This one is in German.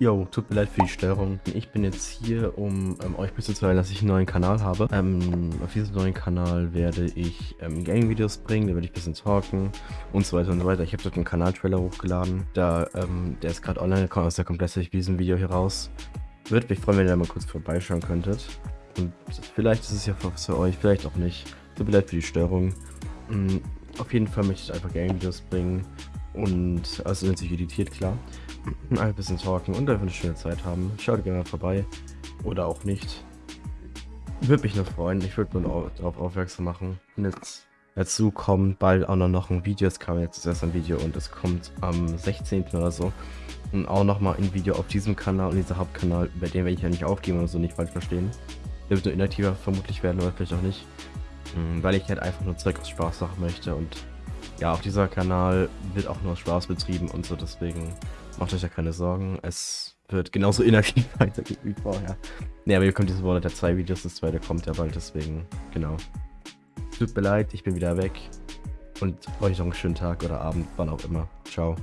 Jo, tut mir leid für die Störung. Ich bin jetzt hier, um ähm, euch mitzuteilen, dass ich einen neuen Kanal habe. Ähm, auf diesem neuen Kanal werde ich ähm, Gaming-Videos bringen, da werde ich ein bisschen talken und so weiter und so weiter. Ich habe dort einen Kanal-Trailer hochgeladen. Da, ähm, der ist gerade online, kommt aus der komplett durch diesem Video hier raus. Würde mich freuen, wenn ihr da mal kurz vorbeischauen könntet. Und vielleicht ist es ja für euch, vielleicht auch nicht. Tut mir leid für die Störung. Mhm, auf jeden Fall möchte ich einfach Gaming-Videos bringen. Und also sind sich editiert, klar ein bisschen talken und einfach eine schöne Zeit haben. Schaut gerne mal vorbei. Oder auch nicht. Würde mich nur freuen. Ich würde nur darauf aufmerksam machen. Und jetzt dazu kommt bald auch noch ein Video. Es kam jetzt erst ein Video und es kommt am 16. oder so. Und auch nochmal ein Video auf diesem Kanal und dieser Hauptkanal, bei dem werde ich ja nicht aufgeben oder so, nicht falsch verstehen. Der wird nur inaktiver vermutlich werden oder vielleicht auch nicht. Hm, weil ich halt einfach nur Zeug aus Spaß machen möchte und ja, auf dieser Kanal wird auch nur Spaß betrieben und so, deswegen Macht euch ja keine Sorgen. Es wird genauso inaktiv weitergehen wie vorher. Ne, aber ihr kommt diese Monat ja zwei Videos. Das zweite kommt ja bald, deswegen, genau. Tut mir leid, ich bin wieder weg. Und euch noch einen schönen Tag oder Abend, wann auch immer. Ciao.